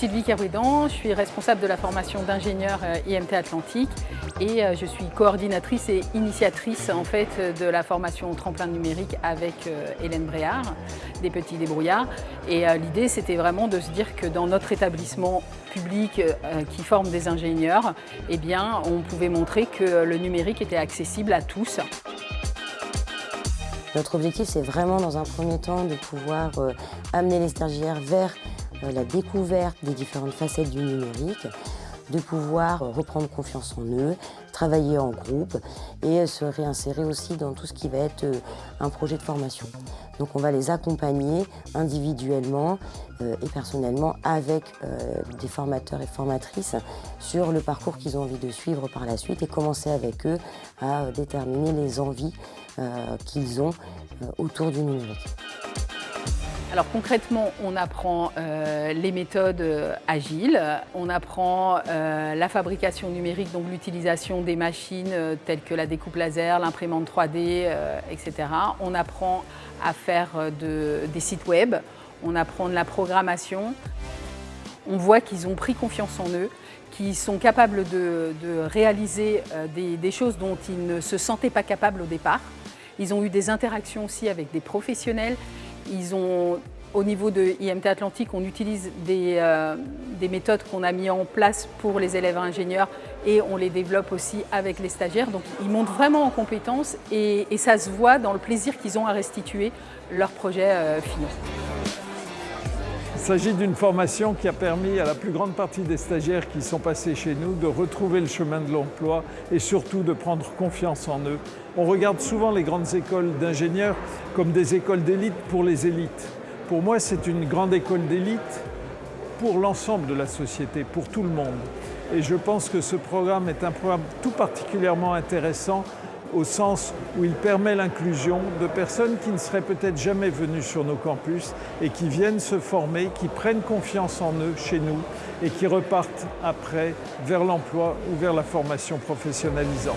Sylvie Carouidan, je suis responsable de la formation d'ingénieur euh, IMT Atlantique et euh, je suis coordinatrice et initiatrice en fait de la formation tremplin numérique avec euh, Hélène Bréard, des petits débrouillards. Et l'idée c'était vraiment de se dire que dans notre établissement public qui forme des ingénieurs, eh bien, on pouvait montrer que le numérique était accessible à tous. Notre objectif, c'est vraiment dans un premier temps de pouvoir amener les stagiaires vers la découverte des différentes facettes du numérique, de pouvoir reprendre confiance en eux, travailler en groupe et se réinsérer aussi dans tout ce qui va être euh, un projet de formation. Donc on va les accompagner individuellement euh, et personnellement avec des formateurs et formatrices sur le parcours qu'ils ont envie de suivre par la suite et commencer avec eux à déterminer les envies qu'ils ont autour du numérique. Alors concrètement, on apprend euh, les méthodes euh, agiles, on apprend euh, la fabrication numérique, donc l'utilisation des machines telles que la découpe laser, l'imprimante 3D, etc. On apprend à faire des sites web, on apprend de la programmation. On voit qu'ils ont pris confiance en eux, qu'ils sont capables de, réaliser des choses dont ils ne se sentaient pas capables au départ. Ils ont eu des interactions aussi avec des professionnels au niveau de IMT Atlantique, on utilise euh, des, méthodes qu'on a mis en place pour les élèves ingénieurs et on les développe aussi avec les stagiaires. Donc ils montent vraiment en compétences et, ça se voit dans le plaisir qu'ils ont à restituer leurs projets euh, finaux. Il s'agit d'une formation qui a permis à la plus grande partie des stagiaires qui sont passés chez nous de retrouver le chemin de l'emploi et surtout de prendre confiance en eux. On regarde souvent les grandes écoles d'ingénieurs comme des écoles d'élite pour les élites. Pour moi, c'est une grande école d'élite pour l'ensemble de la société, pour tout le monde. Et je pense que ce programme est un programme tout particulièrement intéressant au sens où il permet l'inclusion de personnes qui ne seraient peut-être jamais venues sur nos campus et qui viennent se former, qui prennent confiance en eux chez nous et qui repartent après vers l'emploi ou vers la formation professionnalisante.